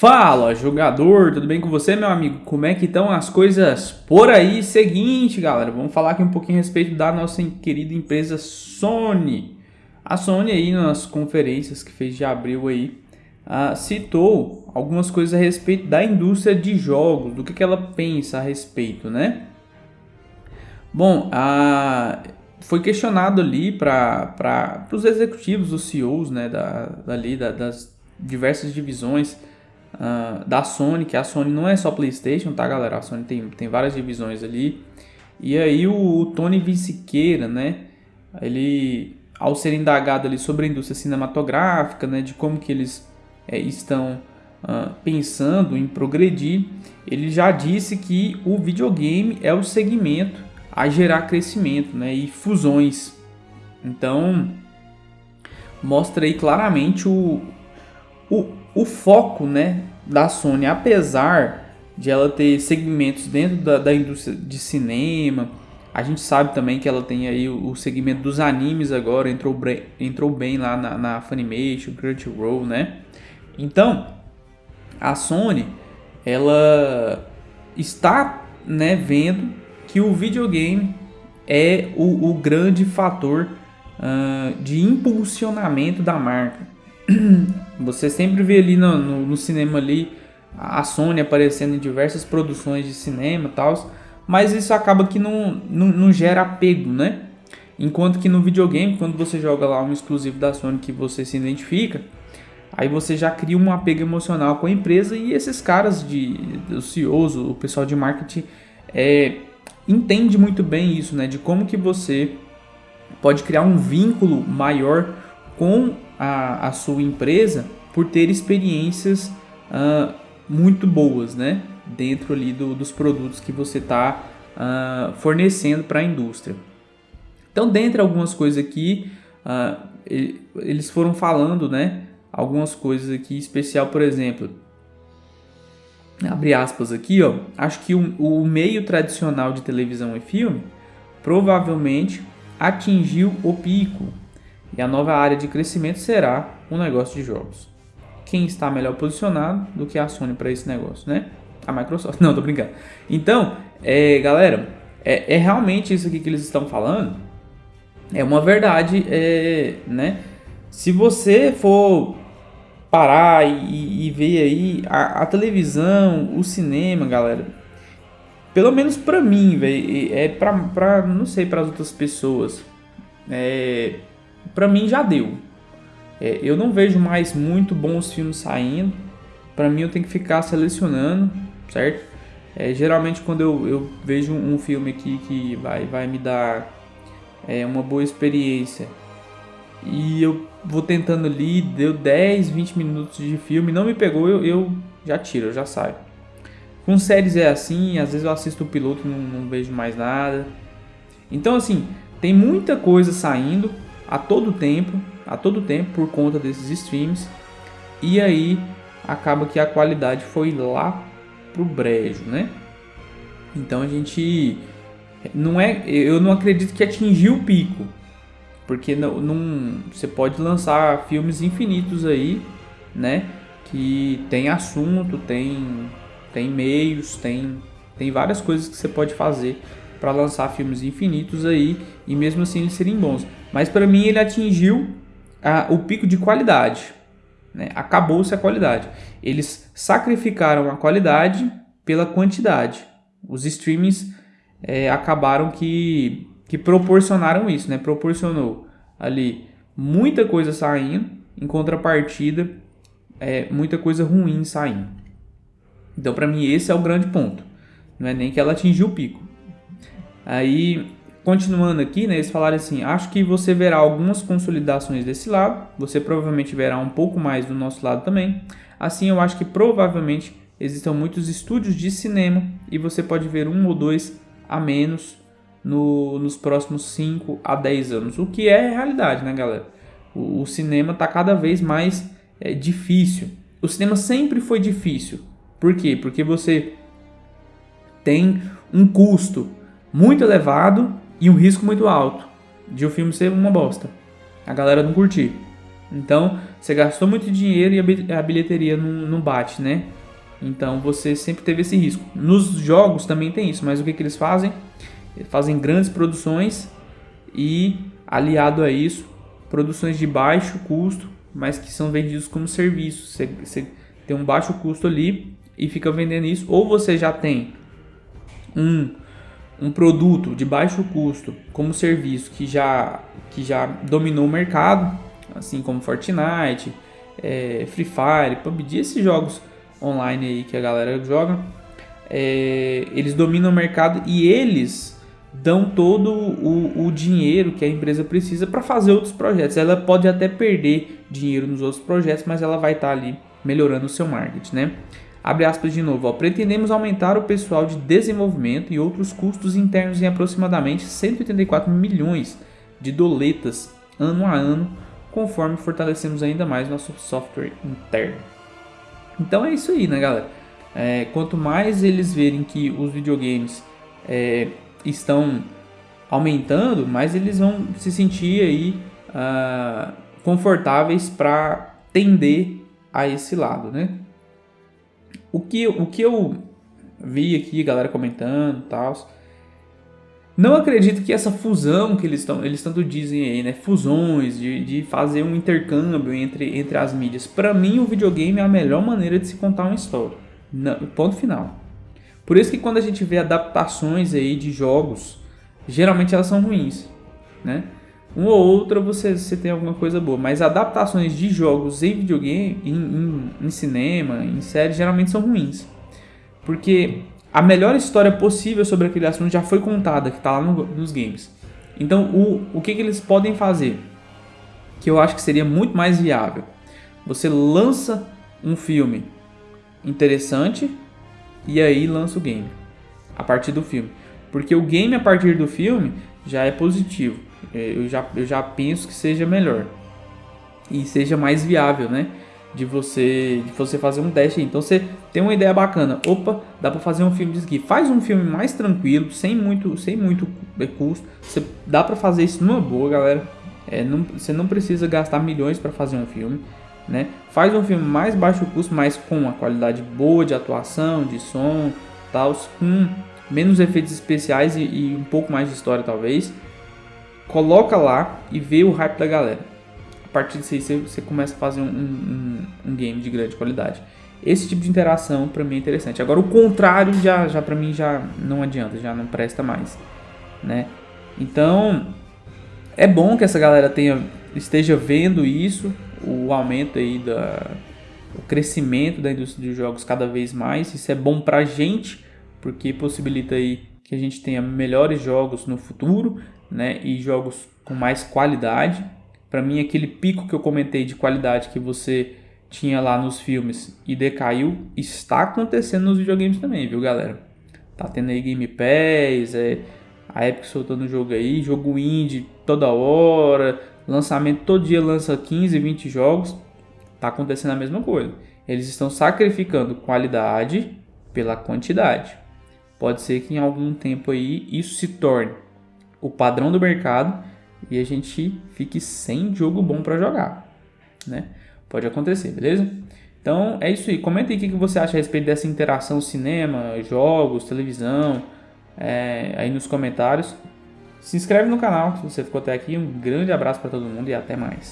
Fala, jogador, tudo bem com você, meu amigo? Como é que estão as coisas por aí? Seguinte, galera, vamos falar aqui um pouquinho a respeito da nossa querida empresa Sony. A Sony aí nas conferências que fez de abril aí, uh, citou algumas coisas a respeito da indústria de jogos, do que, que ela pensa a respeito, né? Bom, uh, foi questionado ali para os executivos, os CEOs, né, da, dali, da, das diversas divisões, uh, da Sony, que a Sony não é só PlayStation, tá, galera? A Sony tem, tem várias divisões ali. E aí o, o Tony Vinciqueira, né? Ele, ao ser indagado ali sobre a indústria cinematográfica, né? De como que eles é, estão uh, pensando em progredir, ele já disse que o videogame é o segmento a gerar crescimento, né? E fusões. Então, mostra aí claramente o, o, o foco né, da Sony, apesar de ela ter segmentos dentro da, da indústria de cinema, a gente sabe também que ela tem aí o, o segmento dos animes agora, entrou, entrou bem lá na, na Funimation, Crunchyroll, né? Então, a Sony, ela está né, vendo que o videogame é o, o grande fator uh, de impulsionamento da marca. Você sempre vê ali no, no, no, cinema ali a Sony aparecendo em diversas produções de cinema e tal, mas isso acaba que não, não, não, gera apego, né? Enquanto que no videogame, quando você joga lá um exclusivo da Sony que você se identifica, aí você já cria um apego emocional com a empresa e esses caras de os CEOs, o pessoal de marketing é, entende muito bem isso, né? De como que você pode criar um vínculo maior com a, a sua empresa por ter experiências uh, muito boas, né? Dentro ali do, dos produtos que você está uh, ah, fornecendo para a indústria. Então, dentre algumas coisas aqui, uh, eles foram falando, né? Algumas coisas aqui, especial, por exemplo, abre aspas aqui, ó, acho que o, o meio tradicional de televisão e filme provavelmente atingiu o pico e a nova área de crescimento será o negócio de jogos. Quem está melhor posicionado do que a Sony para esse negócio, né? A Microsoft. Não, tô brincando. Então, é, galera, é, é, realmente isso aqui que eles estão falando. É uma verdade, é, né? Se você for parar e, e ver aí a, a, televisão, o cinema, galera. Pelo menos pra mim, velho. É pra. Não sei para as outras pessoas. É, pra mim já deu. É, eu não vejo mais muito bons filmes saindo. Pra mim eu tenho que ficar selecionando, certo? É, geralmente quando eu, eu vejo um filme aqui que vai, vai me dar é, uma boa experiência e eu vou tentando ali, deu 10, 20 minutos de filme, não me pegou, eu, eu já tiro, eu já saio. Com séries é assim, às vezes eu assisto o piloto e não, não vejo mais nada. Então assim, tem muita coisa saindo a todo tempo, a todo tempo por conta desses streams. E aí acaba que a qualidade foi lá pro brejo, né? Então a gente não é, eu não acredito que atingiu o pico, porque não, não, você pode lançar filmes infinitos aí, né? Que tem assunto, tem, tem meios, tem, tem várias coisas que você pode fazer para lançar filmes infinitos aí e mesmo assim eles serem bons. Mas para mim ele atingiu a, o pico de qualidade. Né? Acabou-se a qualidade. Eles sacrificaram a qualidade pela quantidade. Os streamings é, acabaram que que proporcionaram isso, né? Proporcionou ali muita coisa saindo, em contrapartida, é, muita coisa ruim saindo. Então, para mim, esse é o grande ponto. Não é nem que ela atingiu o pico. Aí, continuando aqui, né, eles falaram assim: acho que você verá algumas consolidações desse lado, você provavelmente verá um pouco mais do nosso lado também. Assim, eu acho que provavelmente existam muitos estúdios de cinema e você pode ver um ou dois a menos no, nos próximos 5 a 10 anos. O que é realidade, né, galera? O, o cinema está cada vez mais é, difícil. O cinema sempre foi difícil. Por quê? Porque você tem um custo muito elevado e um risco muito alto de o filme ser uma bosta. A galera não curtir. Então, você gastou muito dinheiro e a bilheteria não, não bate, né? Então, você sempre teve esse risco. Nos jogos também tem isso, mas o que, que eles fazem? Fazem grandes produções e, aliado a isso, produções de baixo custo, mas que são vendidos como serviço. Você, você tem um baixo custo ali e fica vendendo isso. Ou você já tem um, um produto de baixo custo como serviço que já, que já dominou o mercado, assim como Fortnite, é, Free Fire, PUBG, esses jogos online aí que a galera joga, é, eles dominam o mercado e eles dão todo o, o dinheiro que a empresa precisa para fazer outros projetos. Ela pode até perder dinheiro nos outros projetos, mas ela vai estar tá ali melhorando o seu marketing, né? Abre aspas de novo, ó. pretendemos aumentar o pessoal de desenvolvimento e outros custos internos em aproximadamente 184 milhões de doletas ano a ano, conforme fortalecemos ainda mais nosso software interno. Então é isso aí, né, galera? É, quanto mais eles verem que os videogames é, estão aumentando, mais eles vão se sentir aí uh, confortáveis para tender a esse lado, né? O que, o que eu vi aqui, galera comentando e tal. Não acredito que essa fusão que eles, tão, eles tanto dizem aí, né? Fusões, de, de fazer um intercâmbio entre, entre as mídias. Para mim, o videogame é a melhor maneira de se contar uma história. Não, ponto final. Por isso que quando a gente vê adaptações aí de jogos, geralmente elas são ruins, né? Uma ou outra você, você tem alguma coisa boa, mas adaptações de jogos em videogame, em, em, em cinema, em série, geralmente são ruins. Porque a melhor história possível sobre aquele assunto já foi contada, que está lá no, nos games. Então, o, o que, que eles podem fazer? Que eu acho que seria muito mais viável. Você lança um filme interessante e aí lança o game a partir do filme. Porque o game a partir do filme já é positivo. É, eu já, eu já penso que seja melhor e seja mais viável, né? De você, de você fazer um teste. Então você tem uma ideia bacana. Opa, dá para fazer um filme disso aqui. Faz um filme mais tranquilo, sem muito, sem muito custo. Você, dá para fazer isso numa boa, galera. É, não, você não precisa gastar milhões para fazer um filme. Né? Faz um filme mais baixo custo, mas com uma qualidade boa de atuação, de som, tal, com menos efeitos especiais e, e um pouco mais de história talvez coloca lá e vê o hype da galera. A partir disso aí você, você começa a fazer um, um, um, game de grande qualidade. Esse tipo de interação para mim é interessante. Agora o contrário já, já para mim já não adianta, já não presta mais, né? Então é bom que essa galera tenha esteja vendo isso, o aumento aí da o crescimento da indústria de jogos cada vez mais. Isso é bom pra gente, porque possibilita aí que a gente tenha melhores jogos no futuro, né, e jogos com mais qualidade. Para mim, aquele pico que eu comentei de qualidade que você tinha lá nos filmes e decaiu, está acontecendo nos videogames também, viu, galera? Tá tendo aí Game Pass, é, a Epic soltando jogo aí, jogo indie toda hora, lançamento todo dia lança 15, 20 jogos. Tá acontecendo a mesma coisa. Eles estão sacrificando qualidade pela quantidade. Pode ser que em algum tempo aí isso se torne o padrão do mercado e a gente fique sem jogo bom para jogar, né? Pode acontecer, beleza? Então é isso aí. Comenta aí o que você acha a respeito dessa interação cinema, jogos, televisão, é, aí nos comentários. Se inscreve no canal se você ficou até aqui. Um grande abraço para todo mundo e até mais.